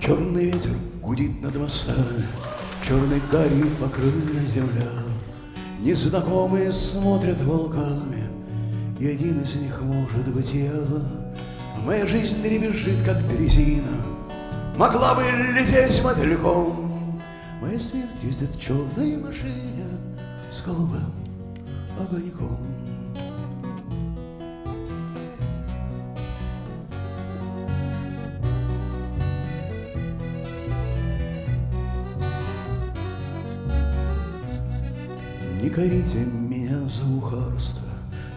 Черный ветер гудит над мостами, Черной гарью покрыта земля. Незнакомые смотрят волками, И один из них может быть я. Моя жизнь дребезжит, как дрезина, Могла бы лететь мотыльком. Моя смерть ездит в черной машине С голубым огоньком. Не корите меня за ухарство,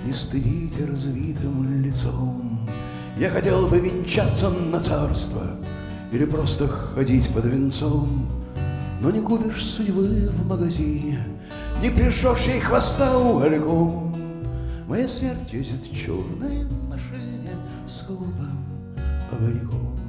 Не стыдите развитым лицом. Я хотел бы венчаться на царство Или просто ходить под венцом. Но не купишь судьбы в магазине, Не прижжешь ей хвоста угольком. Моя смерть ездит в черной машине С голубым огоньком.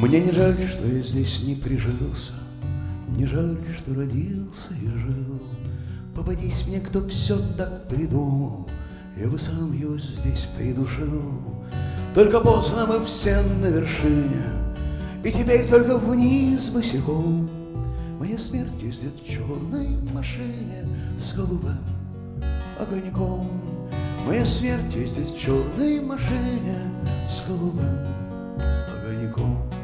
Мне не жаль, что я здесь не прижился, Не жаль, что родился и жил. Попадись мне, кто все так придумал, Я бы сам его здесь придушил. Только поздно мы все на вершине, И теперь только вниз босиком. Моя смерть ездит в черной машине С голубым огоньком. Моя смерть ездит в черной машине С голубым огоньком.